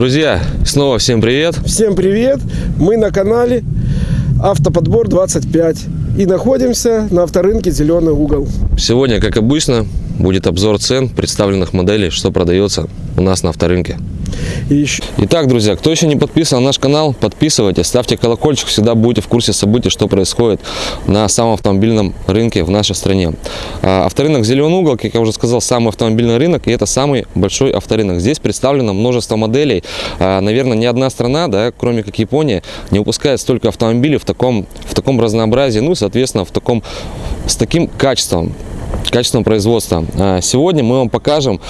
Друзья, снова всем привет. Всем привет! Мы на канале Автоподбор 25 и находимся на авторынке Зеленый угол. Сегодня, как обычно, будет обзор цен представленных моделей, что продается у нас на авторынке. И еще Итак, друзья, кто еще не подписан на наш канал, подписывайтесь, ставьте колокольчик, всегда будете в курсе событий, что происходит на самом автомобильном рынке в нашей стране. А, Авторынок Зеленый угол, как я уже сказал, самый автомобильный рынок, и это самый большой авторынок. Здесь представлено множество моделей. А, Наверное, ни одна страна, да, кроме как Япония, не выпускает столько автомобилей в таком, в таком разнообразии, ну, соответственно, в таком, с таким качеством качественного производства. А, Сегодня мы вам покажем.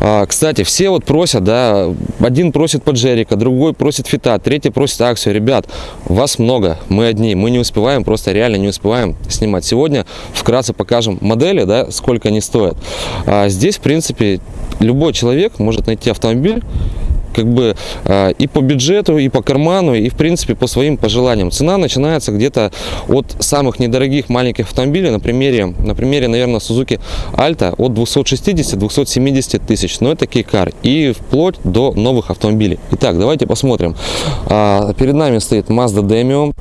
а, Кстати, все вот просят, да, один просит Паджерика, другой просит Фита, третий просит Аксию. Ребят, вас много, мы одни, мы не успеваем, просто реально не успеваем снимать. Сегодня вкратце покажем модели, да, сколько они стоят. А Здесь, в принципе, любой человек может найти автомобиль, как бы э, и по бюджету, и по карману, и в принципе по своим пожеланиям. Цена начинается где-то от самых недорогих маленьких автомобилей, на примере, на примере, наверное, Suzuki Alta от 260-270 тысяч, но это кейкар, и вплоть до новых автомобилей. Итак, давайте посмотрим. А, перед нами стоит Mazda Demio,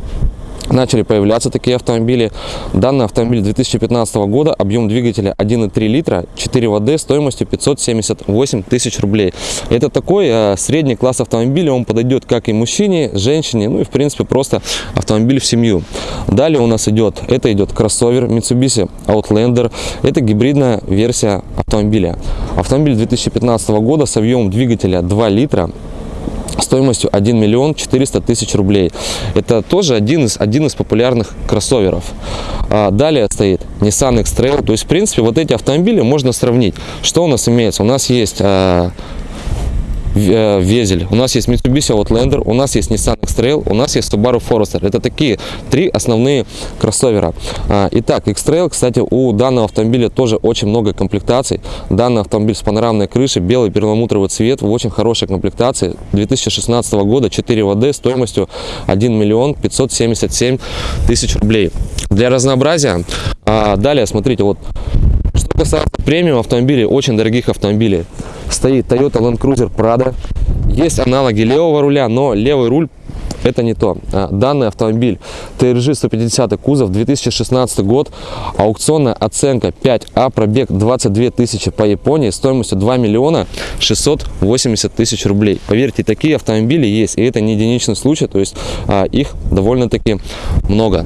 начали появляться такие автомобили. Данный автомобиль 2015 года, объем двигателя 1,3 литра, 4 ВД, стоимостью 578 тысяч рублей. Это такой э, средний класс автомобиля, он подойдет как и мужчине, женщине, ну и в принципе просто автомобиль в семью. Далее у нас идет, это идет кроссовер Mitsubishi Outlander, это гибридная версия автомобиля. Автомобиль 2015 года с объемом двигателя 2 литра, стоимостью 1 миллион 400 тысяч рублей. Это тоже один из, один из популярных кроссоверов. А, далее стоит Nissan X-Trail. То есть, в принципе, вот эти автомобили можно сравнить. Что у нас имеется? У нас есть а, Везель, у нас есть Mitsubishi Outlander, у нас есть Nissan X-Trail, у нас есть Subaru Forester. Это такие три основные кроссовера. А, Итак, X-Trail, кстати, у данного автомобиля тоже очень много комплектаций. Данный автомобиль с панорамной крышей, белый перламутровый цвет, в очень хорошей комплектации. 2016 года 4 ВД стоимостью 1 миллион 577 тысяч рублей. Для разнообразия, а, далее, смотрите, вот касается премиум автомобилей, очень дорогих автомобилей, стоит Toyota Land Cruiser Prado. Есть аналоги левого руля, но левый руль это не то. А, Данный автомобиль TRG 150 кузов, 2016 год, аукционная оценка 5А, пробег 22 тысячи по Японии, стоимостью 2 миллиона 680 тысяч рублей. Поверьте, такие автомобили есть, и это не единичный случай, то есть а, их довольно-таки много.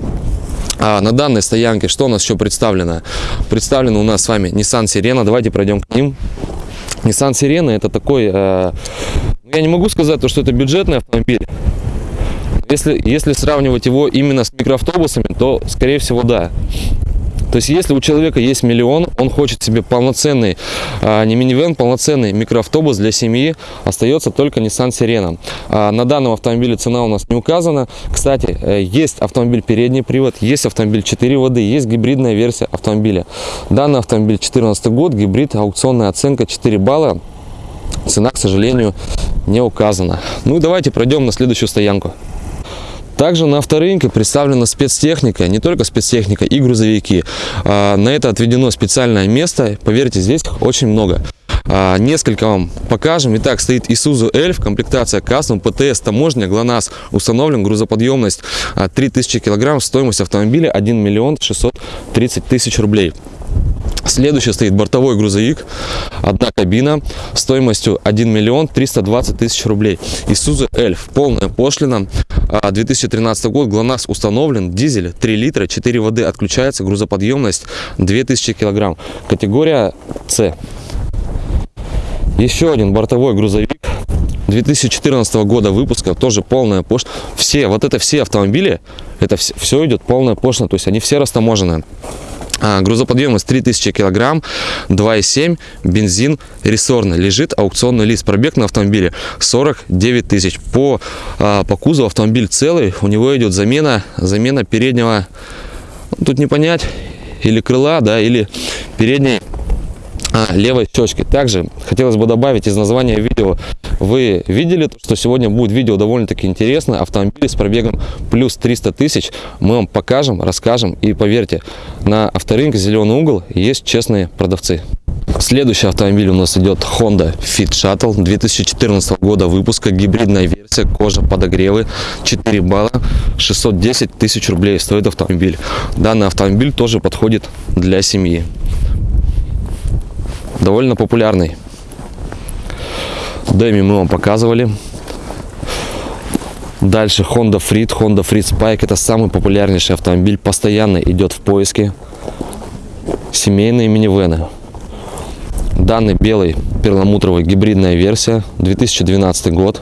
А на данной стоянке что у нас еще представлено? Представлено у нас с вами Nissan Sirena. Давайте пройдем к ним. Nissan Sirena это такой, э, ну, я не могу сказать, то, что это бюджетный автомобиль. Если, если сравнивать его именно с микроавтобусами, то, скорее всего, да. То есть, если у человека есть миллион, он хочет себе полноценный, а, не минивэн, полноценный микроавтобус для семьи, остается только Nissan Sirena. А, на данном автомобиле цена у нас не указана. Кстати, э, есть автомобиль передний привод, есть автомобиль 4 воды, есть гибридная версия автомобиля. Данный автомобиль 2014 год, гибрид, аукционная оценка 4 балла. Цена, к сожалению, не указана. Ну и давайте пройдем на следующую стоянку. Также на авторынке представлена спецтехника, не только спецтехника, и грузовики. А, На это отведено специальное место, поверьте, здесь очень много. А, Несколько вам покажем. Итак, стоит Isuzu Elf, комплектация Custom, ПТС, таможня, ГЛОНАСС, установлен, грузоподъемность а, 3000 килограмм, стоимость автомобиля 1 миллион 630 тысяч рублей. Следующий стоит бортовой грузовик, одна кабина, стоимостью 1 миллион 320 тысяч рублей. Isuzu Elf, полная пошлина, а, 2013 год, ГЛОНАСС установлен, дизель 3 литра, 4 воды, отключается, грузоподъемность 2000 килограмм. Категория С. Еще один бортовой грузовик 2014 года выпуска, тоже полная пошлина. Все, вот это все автомобили, это все, идет полная пошлина, то есть они все растаможены. А, грузоподъемность 3000 килограмм, 2,7, бензин рессорный. Лежит аукционный лист. Пробег на автомобиле 49 тысяч. По, а, по кузову автомобиль целый. У него идет замена, замена переднего, ну, тут не понять, или крыла, да, или передней левой щечки. Также хотелось бы добавить из названия видео, вы видели, что сегодня будет видео довольно-таки интересно, автомобиль с пробегом плюс 300 тысяч, мы вам покажем, расскажем и поверьте, на авторынке «Зеленый угол» есть честные продавцы. Следующий автомобиль у нас идет Honda Fit Shuttle 2014 года выпуска, гибридная версия, кожа, подогревы, 4 балла, 610 тысяч рублей стоит автомобиль. Данный автомобиль тоже подходит для семьи. Довольно популярный. Дэми мы вам показывали. Дальше Honda Freed, Honda Freed Spike. Это самый популярнейший автомобиль, постоянно идет в поиске. Семейные минивены. Данный белый перламутровый гибридная версия, 2012 год.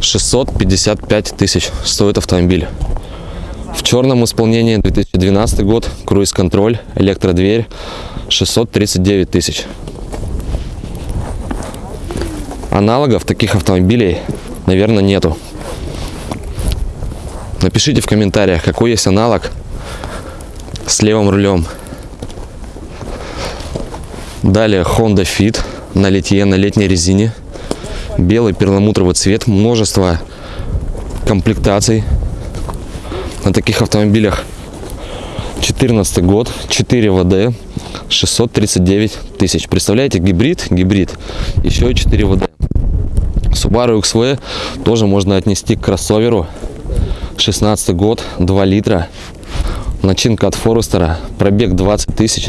655 тысяч стоит автомобиль. В черном исполнении 2012 год, круиз-контроль, электродверь, 639 тысяч. Аналогов таких автомобилей, наверное, нету. Напишите в комментариях, какой есть аналог с левым рулем. Далее Honda Fit на литье, на летней резине. Белый перламутровый цвет, множество комплектаций на таких автомобилях. 14 год, 4 ВД, 639 тысяч. Представляете, гибрид, гибрид, еще и 4 ВД. Subaru XV тоже можно отнести к кроссоверу. 16 год, 2 литра. Начинка от Форестера, пробег 20 тысяч.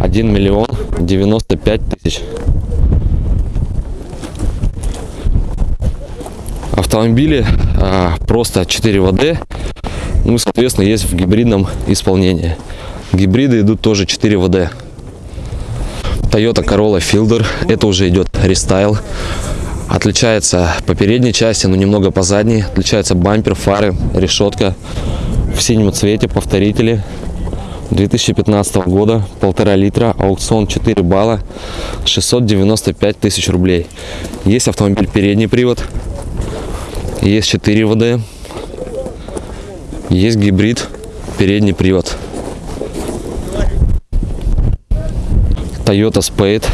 1 миллион 95 тысяч. Автомобили а, просто 4 ВД. Ну, соответственно, есть в гибридном исполнении. Гибриды идут тоже 4 ВД. Toyota Corolla Fielder. Это уже идет рестайл. Отличается по передней части, но немного по задней. Отличается бампер, фары, решетка в синем цвете, повторители. 2015 года, полтора литра, аукцион 4 балла, 695 тысяч рублей. Есть автомобиль передний привод, есть 4 ВД, есть гибрид, передний привод. Toyota Spade.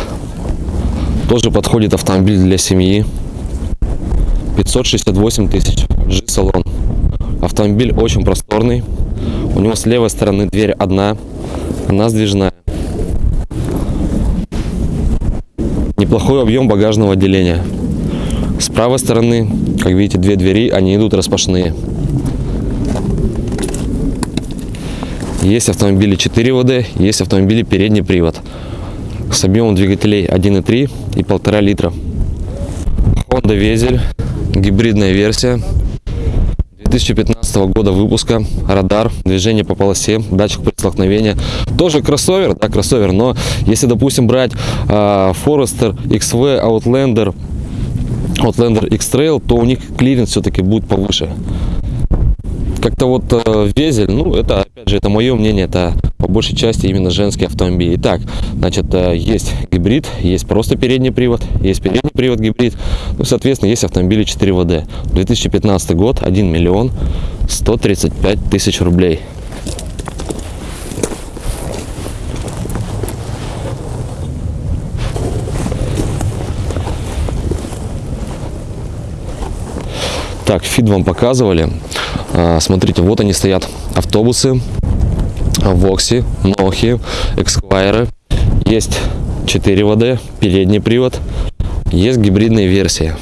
Тоже подходит автомобиль для семьи. 568 тысяч. G-салон. Автомобиль очень просторный. У него с левой стороны дверь одна. Она сдвижная. Неплохой объем багажного отделения. С правой стороны, как видите, две двери, они идут распашные. Есть автомобили 4 ВД, есть автомобили передний привод. С объемом двигателей 1.3 и 1,5 литра. Honda Vezel, гибридная версия. 2015 года выпуска, радар, движение по полосе, датчик при столкновении. Тоже кроссовер, да, кроссовер, но если, допустим, брать э, Forester, XV, Outlander, Outlander X-Trail, то у них клиренс все-таки будет повыше. Как-то вот э, Vezel, ну, это, опять же, это мое мнение, это по большей части именно женский автомобиль. Итак, значит, э, есть гибрид, есть просто передний привод, есть передний привод гибрид, ну, соответственно, есть автомобили 4 ВД. 2015 год, 1 миллион 135 тысяч рублей. Так, фид вам показывали. А, смотрите, вот они стоят. Автобусы, Вокси, Нохи, Эксквайры. Есть 4 ВД, передний привод. Есть гибридная версия.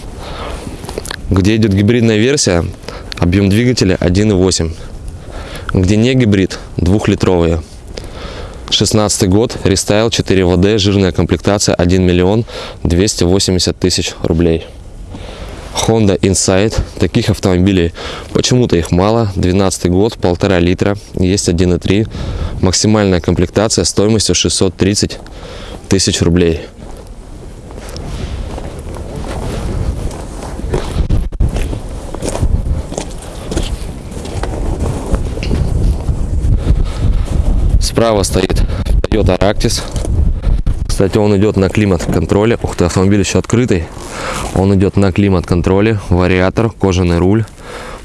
Где идет гибридная версия, объем двигателя 1.8. Где не гибрид, двухлитровые. 16 год, рестайл, 4 ВД, жирная комплектация, 1 миллион 280 тысяч рублей. Honda Insight. Таких автомобилей почему-то их мало. 12 год, полтора литра, есть 1.3. Максимальная комплектация стоимостью 630 тысяч рублей. Справа стоит Toyota Aractis. Кстати, он идет на климат-контроле. Ух ты, автомобиль еще открытый. Он идет на климат-контроле. Вариатор, кожаный руль,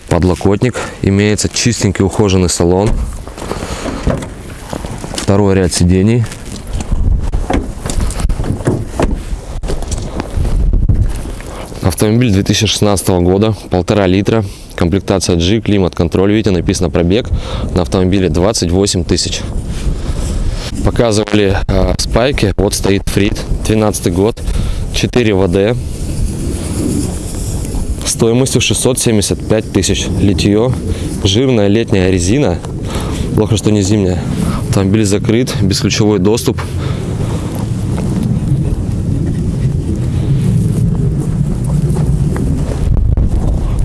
подлокотник. Имеется чистенький ухоженный салон. Второй ряд сидений. Автомобиль 2016 года, полтора литра, комплектация G, климат-контроль. Видите, написано пробег на автомобиле 28 тысяч. Показывали э, спайки, вот стоит Фрит, 12 год, 4 ВД, стоимостью 675 тысяч. Литье, жирная летняя резина, плохо, что не зимняя. Автомобиль закрыт, бесключевой доступ.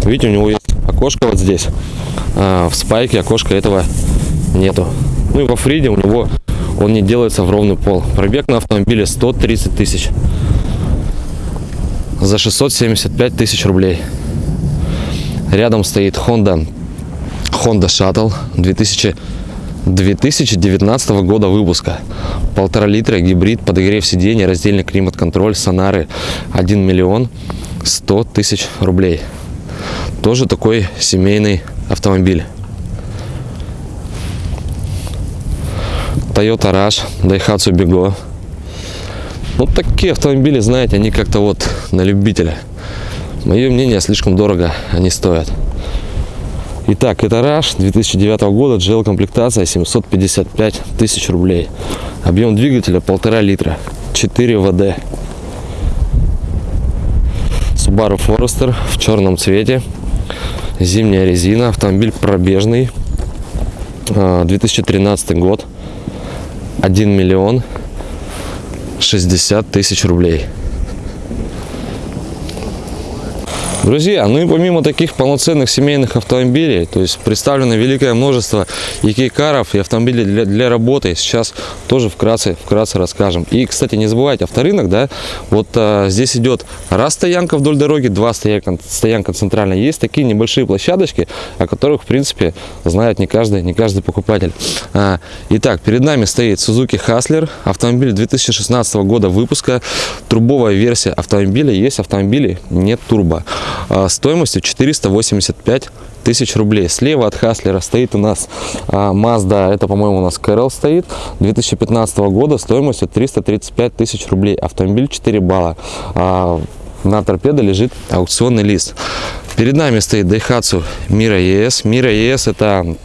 Видите, у него есть окошко вот здесь. А в спайке окошка этого нету. Ну и во Фриде у него он не делается в ровный пол. Пробег на автомобиле 130 тысяч. За 675 тысяч рублей. Рядом стоит Honda Honda Shuttle 2000, 2019 года выпуска. Полтора литра, гибрид, подогрев сидений, раздельный климат-контроль, сонары 1 миллион 100 тысяч рублей. Тоже такой семейный автомобиль. Toyota Rush, Daihatsu Bigo. Вот такие автомобили, знаете, они как-то вот на любителя. Мое мнение, слишком дорого они стоят. Итак, это Rush 2009 года, GL комплектация 755 тысяч рублей. Объем двигателя полтора литра, 4 ВД. Subaru Forester в черном цвете. Зимняя резина, автомобиль пробежный. 2013 год. 1 миллион 60 тысяч рублей. Друзья, ну и помимо таких полноценных семейных автомобилей, то есть представлено великое множество и кейкаров, и автомобилей для, для работы. Сейчас тоже вкратце, вкратце расскажем. И, кстати, не забывайте, авторынок, да, вот а, здесь идет раз стоянка вдоль дороги, два стоянка, стоянка центральная. Есть такие небольшие площадочки, о которых, в принципе, знает не каждый, не каждый покупатель. А, итак, перед нами стоит Suzuki Hustler, автомобиль 2016 года выпуска, трубовая версия автомобиля. Есть автомобили, нет турбо. А, стоимостью 485 тысяч рублей. Слева от Хаслера стоит у нас а, Mazda, это, по-моему, у нас Кэрол стоит, 2015 года стоимостью 335 тысяч рублей. Автомобиль 4 балла. А, на торпедо лежит аукционный лист. Перед нами стоит Daihatsu Mira ES. Mira ES это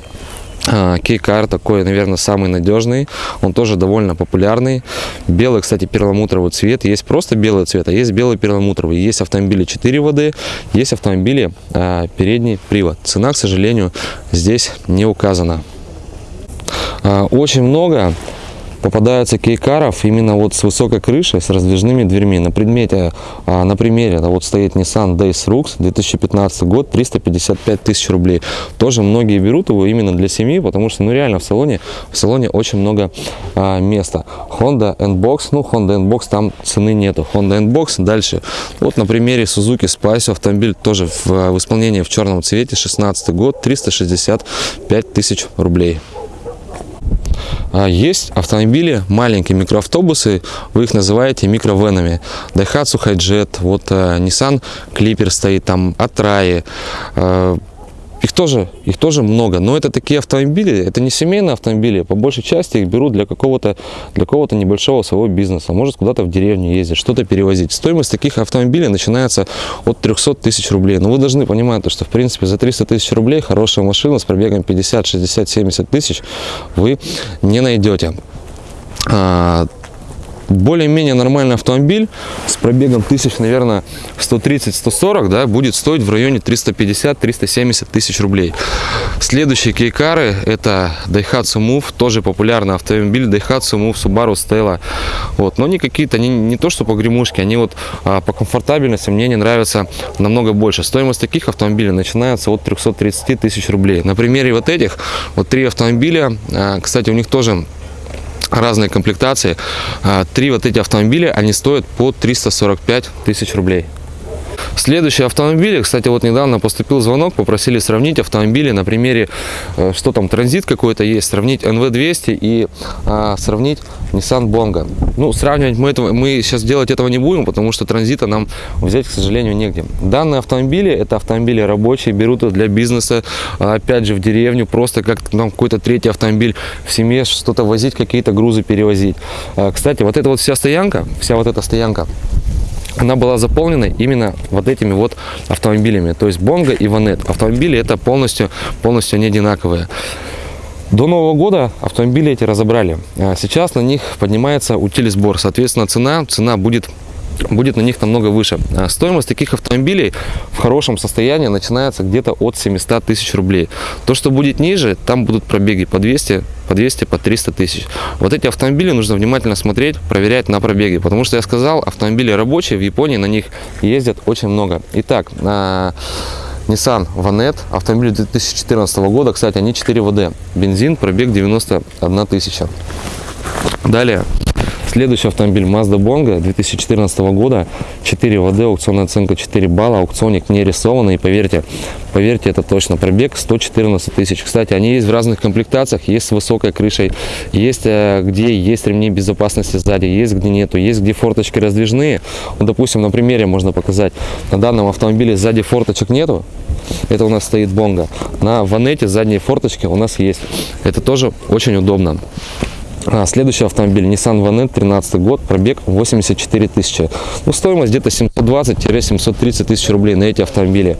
Кейкар такой, наверное, самый надежный. Он тоже довольно популярный. Белый, кстати, перламутровый цвет. Есть просто белый цвет, а есть белый перламутровый. Есть автомобили 4 воды, есть автомобили а, передний привод. Цена, к сожалению, здесь не указана. А, очень много попадаются кейкаров именно вот с высокой крышей, с раздвижными дверьми. На предмете, а, на примере, вот стоит Nissan Days Rux, 2015 год, 355 тысяч рублей. Тоже многие берут его именно для семьи, потому что, ну, реально в салоне, в салоне очень много а, места. Honda N-Box, ну, Honda N-Box там цены нету. Honda N-Box дальше. Вот на примере Suzuki Spice автомобиль тоже в, в исполнении в черном цвете, 16 год, 365 тысяч рублей. А, есть автомобили, маленькие микроавтобусы, вы их называете микровенами. Daihatsu Hijet, вот uh, Nissan Clipper стоит там, Atrai, их тоже, их тоже много, но это такие автомобили, это не семейные автомобили, по большей части их берут для какого-то для какого-то небольшого своего бизнеса, может куда-то в деревню ездить, что-то перевозить. Стоимость таких автомобилей начинается от 300 тысяч рублей. Но вы должны понимать, что в принципе за 300 тысяч рублей хорошая машина с пробегом 50, 60, 70 тысяч вы не найдете а, более-менее нормальный автомобиль с пробегом тысяч, наверное, 130-140, да, будет стоить в районе 350-370 тысяч рублей. Следующие кейкары это Daihatsu Move, тоже популярный автомобиль Daihatsu Move Subaru Stella. Вот, но они какие-то, они не то что по гремушке, они вот а, по комфортабельности мне не нравятся намного больше. Стоимость таких автомобилей начинается от 330 тысяч рублей. На примере вот этих, вот три автомобиля, а, кстати, у них тоже разные комплектации. А, три вот эти автомобиля, они стоят по 345 тысяч рублей. Следующие автомобили, кстати, вот недавно поступил звонок, попросили сравнить автомобили на примере, э, что там, транзит какой-то есть, сравнить NV200 и а, сравнить Nissan Bongo. Ну, сравнивать мы, этого, мы сейчас делать этого не будем, потому что транзита нам взять, к сожалению, негде. Данные автомобили, это автомобили рабочие, берут их для бизнеса, а, опять же, в деревню, просто как там какой-то третий автомобиль в семье, что-то возить, какие-то грузы перевозить. А, кстати, вот эта вот вся стоянка, вся вот эта стоянка, она была заполнена именно вот этими вот автомобилями. То есть Бонго и Ванет. Автомобили это полностью, полностью не одинаковые. До Нового года автомобили эти разобрали. А Сейчас на них поднимается утилизбор. Соответственно, цена, цена будет будет на них намного выше. А Стоимость таких автомобилей в хорошем состоянии начинается где-то от 700 тысяч рублей. То, что будет ниже, там будут пробеги по 200, по 200, по 300 тысяч. Вот эти автомобили нужно внимательно смотреть, проверять на пробеге, потому что я сказал, автомобили рабочие, в Японии на них ездят очень много. Итак, на Nissan Vanette, автомобиль 2014 года, кстати, они 4 ВД, бензин, пробег 91 тысяча. Далее, следующий автомобиль Mazda Bongo 2014 года, 4 ВД, аукционная оценка 4 балла, аукционник не рисованный, поверьте, поверьте, это точно пробег 114 тысяч. Кстати, они есть в разных комплектациях, есть с высокой крышей, есть э, где есть ремни безопасности сзади, есть где нету, есть где форточки раздвижные. Вот, допустим, на примере можно показать, на данном автомобиле сзади форточек нету, это у нас стоит Бонго. На Ванете задние форточки у нас есть. Это тоже очень удобно. А, следующий автомобиль Nissan Vanette 13 год, пробег 84 тысячи. Ну, стоимость где-то 720-730 тысяч рублей на эти автомобили.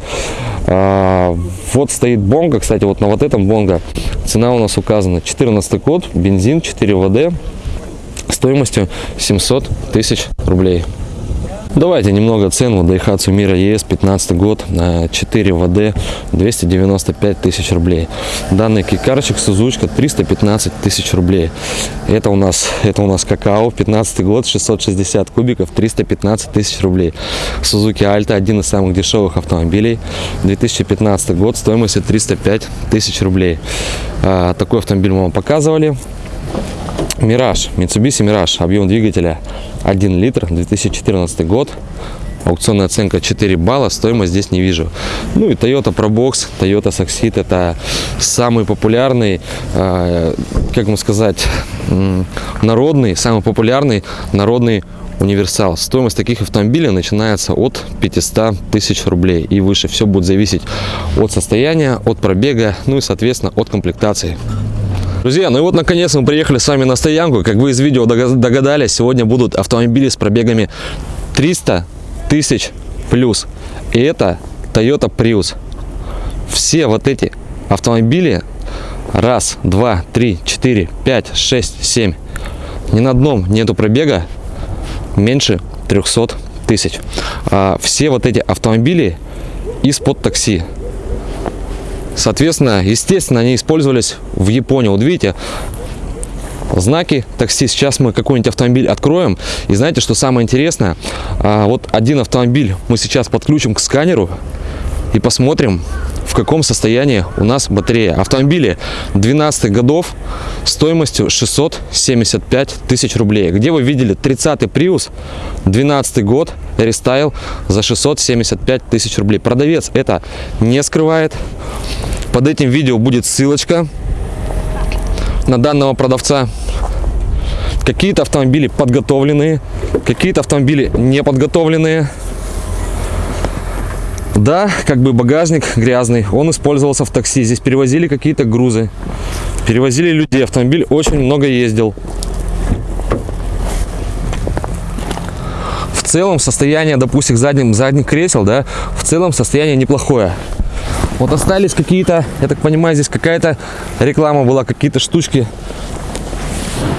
А, вот стоит Бонго, кстати, вот на вот этом Бонго цена у нас указана 14 год, бензин 4 ВД стоимостью 700 тысяч рублей. Давайте немного цен. Вот Daihatsu Mira ES 15 год на 4 ВД 295 тысяч рублей. Данный кикарчик Сузучка 315 тысяч рублей. Это у нас это у нас какао 15 год 660 кубиков 315 тысяч рублей. Suzuki Alta один из самых дешевых автомобилей 2015 год стоимостью 305 тысяч рублей. А, такой автомобиль мы вам показывали. Мираж, Mitsubishi Mirage, объем двигателя 1 литр, 2014 год. Аукционная оценка 4 балла, стоимость здесь не вижу. Ну и Toyota Probox, Toyota Succeed это самый популярный, э, как вам сказать, народный, самый популярный народный универсал. Стоимость таких автомобилей начинается от 500 тысяч рублей и выше. Все будет зависеть от состояния, от пробега, ну и соответственно от комплектации. Друзья, ну и вот наконец мы приехали с вами на стоянку. Как вы из видео дога- догадались, сегодня будут автомобили с пробегами 300 тысяч плюс. И это Toyota Prius. Все вот эти автомобили раз, два, три, четыре, пять, шесть, семь. Ни на одном нету пробега меньше 300 тысяч. А все вот эти автомобили из-под такси. Соответственно, естественно, они использовались в Японии. Вот видите, знаки такси. Сейчас мы какой-нибудь автомобиль откроем. И знаете, что самое интересное? А, вот один автомобиль мы сейчас подключим к сканеру и посмотрим, в каком состоянии у нас батарея. Автомобили 12 годов стоимостью 675 тысяч рублей. Где вы видели 30 Prius, 12 год, рестайл за 675 тысяч рублей. Продавец это не скрывает. Под этим видео будет ссылочка на данного продавца. Какие-то автомобили подготовленные, какие-то автомобили не подготовленные. Да, как бы багажник грязный, он использовался в такси. Здесь перевозили какие-то грузы, перевозили людей. Автомобиль очень много ездил. В целом состояние, допустим, задним, задних кресел, да, в целом состояние неплохое. Вот остались какие-то, я так понимаю, здесь какая-то реклама была, какие-то штучки.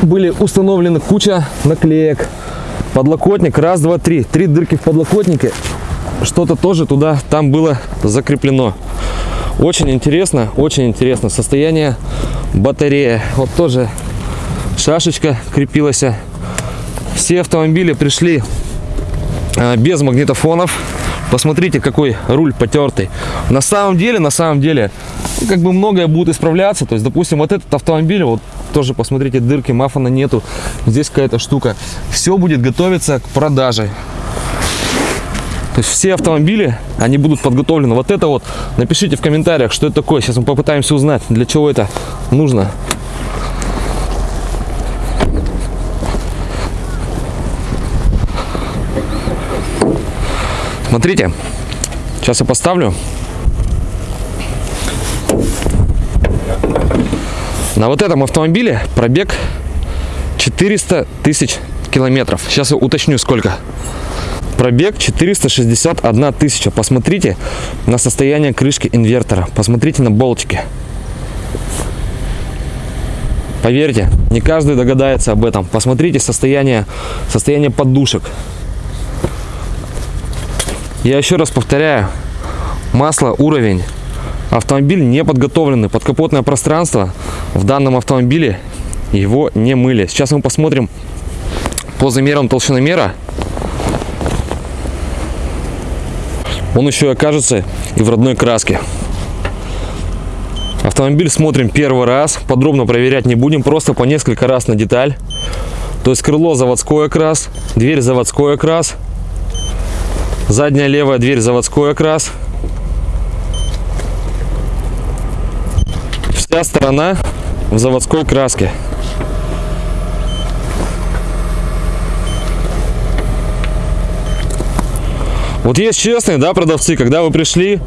Были установлены куча наклеек. Подлокотник, раз, два, три. Три дырки в подлокотнике. Что-то тоже туда, там было закреплено. Очень интересно, очень интересно. Состояние батареи. Вот тоже шашечка крепилась. Все автомобили пришли а, без магнитофонов. Посмотрите, какой руль потертый. На самом деле, на самом деле, как бы многое будет исправляться. То есть, допустим, вот этот автомобиль, вот тоже посмотрите, дырки, мафана нету. Здесь какая-то штука. Все будет готовиться к продаже. То есть все автомобили, они будут подготовлены. Вот это вот, напишите в комментариях, что это такое. Сейчас мы попытаемся узнать, для чего это нужно. Смотрите, сейчас я поставлю. На вот этом автомобиле пробег 400 тысяч километров. Сейчас я уточню сколько. Пробег 461 тысяча. Посмотрите на состояние крышки инвертора. Посмотрите на болтики. Поверьте, не каждый догадается об этом. Посмотрите состояние, состояние подушек. Я еще раз повторяю, масло, уровень. Автомобиль не подготовленный. Подкапотное пространство в данном автомобиле его не мыли. Сейчас мы посмотрим по замерам толщиномера. Он еще окажется и в родной краске. Автомобиль смотрим первый раз, подробно проверять не будем, просто по несколько раз на деталь. То есть крыло заводской окрас, дверь заводской окрас, задняя левая дверь заводской окрас. Вся сторона в заводской краске. Вот есть честные, да, продавцы, когда вы пришли,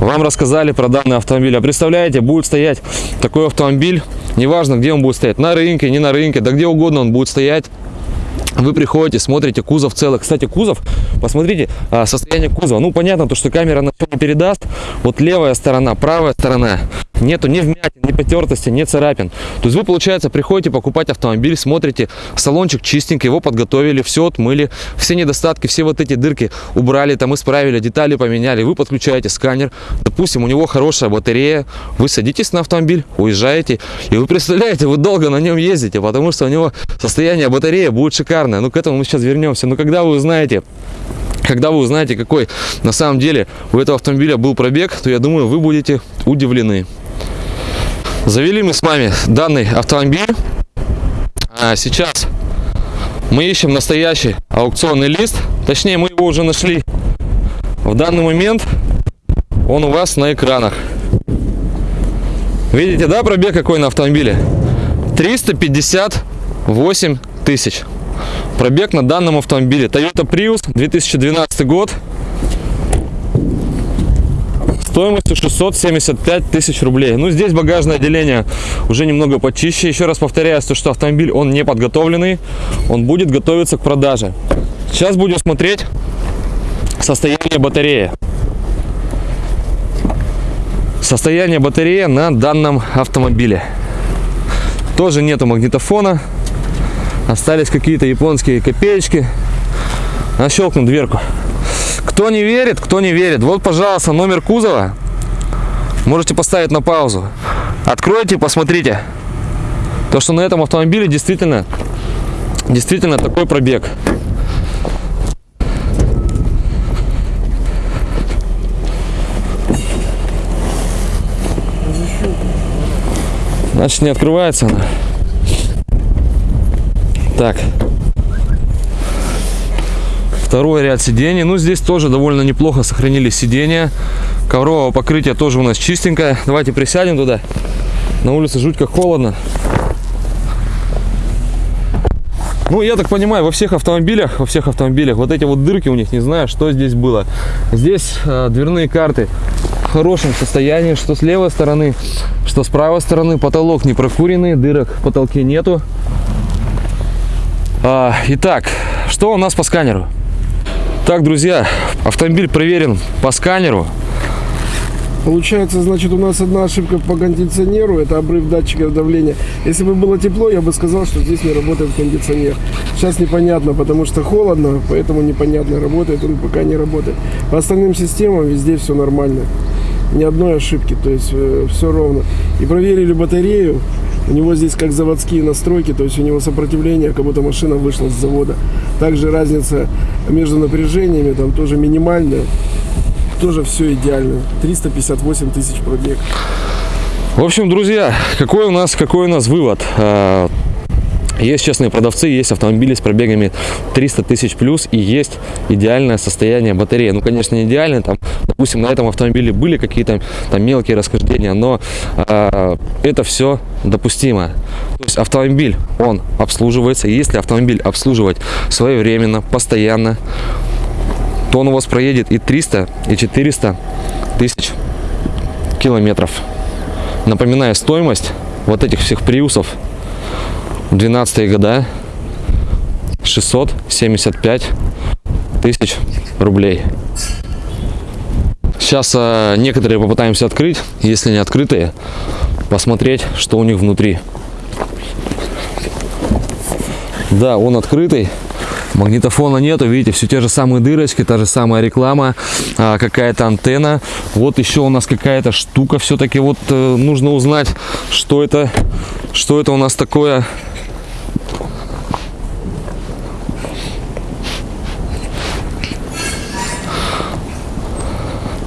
вам рассказали про данный автомобиль. А представляете, будет стоять такой автомобиль, неважно, где он будет стоять, на рынке, не на рынке, да где угодно он будет стоять. Вы приходите, смотрите, кузов целый. Кстати, кузов, посмотрите а, состояние кузова. Ну, понятно, то, что камера на не передаст. Вот левая сторона, правая сторона. Нету ни вмятин, ни потертости, ни царапин. То есть вы, получается, приходите покупать автомобиль, смотрите, салончик чистенький, его подготовили, все отмыли, все недостатки, все вот эти дырки убрали, там исправили, детали поменяли. Вы подключаете сканер, допустим, у него хорошая батарея, вы садитесь на автомобиль, уезжаете, и вы представляете, вы долго на нем ездите, потому что у него состояние батареи будет шикарное. Ну, к этому мы сейчас вернемся. Но когда вы узнаете, когда вы узнаете, какой на самом деле у этого автомобиля был пробег, то я думаю, вы будете удивлены. Завели мы с вами данный автомобиль. А сейчас мы ищем настоящий аукционный лист. Точнее, мы его уже нашли. В данный момент он у вас на экранах. Видите, да, пробег какой на автомобиле? 358 тысяч. Пробег на данном автомобиле. Toyota Prius, 2012 год стоимостью 675 тысяч рублей. Ну, здесь багажное отделение уже немного почище. Еще раз повторяю, то, что автомобиль, он не подготовленный, он будет готовиться к продаже. Сейчас будем смотреть состояние батареи. Состояние батареи на данном автомобиле. Тоже нету магнитофона. Остались какие-то японские копеечки. Нащелкну дверку. Кто не верит, кто не верит, вот, пожалуйста, номер кузова. Можете поставить на паузу. Откройте, посмотрите. То, что на этом автомобиле действительно, действительно такой пробег. Значит, не открывается она. Так. Второй ряд сидений. Ну, здесь тоже довольно неплохо сохранились сиденья. Ковровое покрытие тоже у нас чистенькое. Давайте присядем туда. На улице жуть как холодно. Ну, я так понимаю, во всех автомобилях, во всех автомобилях вот эти вот дырки у них, не знаю, что здесь было. Здесь э, дверные карты в хорошем состоянии, что с левой стороны, что с правой стороны. Потолок не прокуренный, дырок в потолке нету. А, итак, что у нас по сканеру? Так, друзья, автомобиль проверен по сканеру. Получается, значит, у нас одна ошибка по кондиционеру, это обрыв датчика давления. Если бы было тепло, я бы сказал, что здесь не работает кондиционер. Сейчас непонятно, потому что холодно, поэтому непонятно, работает он пока не работает. По остальным системам везде все нормально. Ни одной ошибки, то есть э, все ровно. И проверили батарею, у него здесь как заводские настройки, то есть у него сопротивление, как будто машина вышла с завода. Также разница между напряжениями там тоже минимальная тоже все идеально. 358 тысяч пробег. В общем, друзья, какой у нас, какой у нас вывод? А, есть честные продавцы, есть автомобили с пробегами 300 тысяч плюс и есть идеальное состояние батареи. Ну, конечно, не идеальное, там, допустим, на этом автомобиле были какие-то там мелкие расхождения, но э, это все допустимо. То есть автомобиль, он обслуживается, если автомобиль обслуживать своевременно, постоянно, то он у вас проедет и 300, и 400 тысяч километров. Напоминаю, стоимость вот этих всех приусов 12 года 675 тысяч рублей. Сейчас э, некоторые попытаемся открыть, если не открытые, посмотреть, что у них внутри. Да, он открытый. Магнитофона нету, видите, все те же самые дырочки, та же самая реклама, а, какая-то антенна. Вот еще у нас какая-то штука все-таки. Вот э, нужно узнать, что это, что это у нас такое.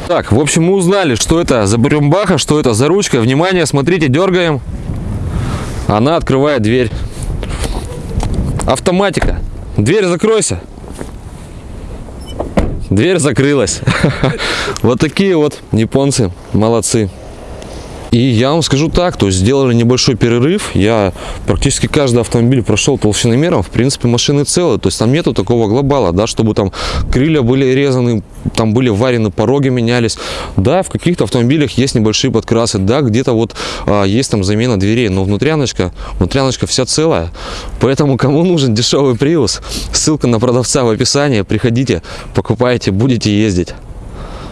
Так, в общем, мы узнали, что это за брюмбаха, что это за ручка. Внимание, смотрите, дергаем. Она открывает дверь. Автоматика. Дверь закройся. Дверь закрылась. Вот такие вот японцы. Молодцы. И я вам скажу так, то есть сделали небольшой перерыв, я практически каждый автомобиль прошел толщиномером, в принципе машины целые, то есть там нету такого глобала, да, чтобы там крылья были резаны, там были варены, пороги менялись, да, в каких-то автомобилях есть небольшие подкрасы, да, где-то вот а, есть там замена дверей, но внутряночка, внутряночка вся целая, поэтому кому нужен дешевый Prius, ссылка на продавца в описании, приходите, покупайте, будете ездить.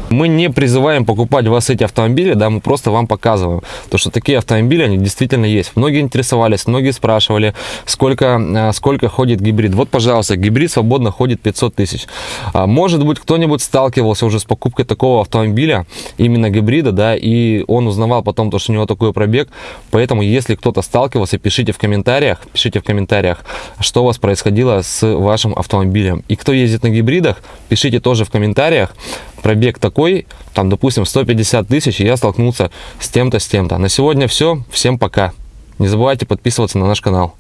Мы не призываем покупать у вас эти автомобили, да, мы просто вам показываем, то что такие автомобили, они действительно есть. Многие интересовались, многие спрашивали, сколько, э, сколько ходит гибрид. Вот, пожалуйста, гибрид свободно ходит 500 тысяч. А, Может быть, кто-нибудь сталкивался уже с покупкой такого автомобиля, именно гибрида, да, и он узнавал потом, то, что у него такой пробег. Поэтому, если кто-то сталкивался, пишите в комментариях, пишите в комментариях, что у вас происходило с вашим автомобилем. И кто ездит на гибридах, пишите тоже в комментариях, пробег такой, там, допустим, 150 тысяч, и я столкнулся с тем-то, с тем-то. На сегодня все. Всем пока. Не забывайте подписываться на наш канал.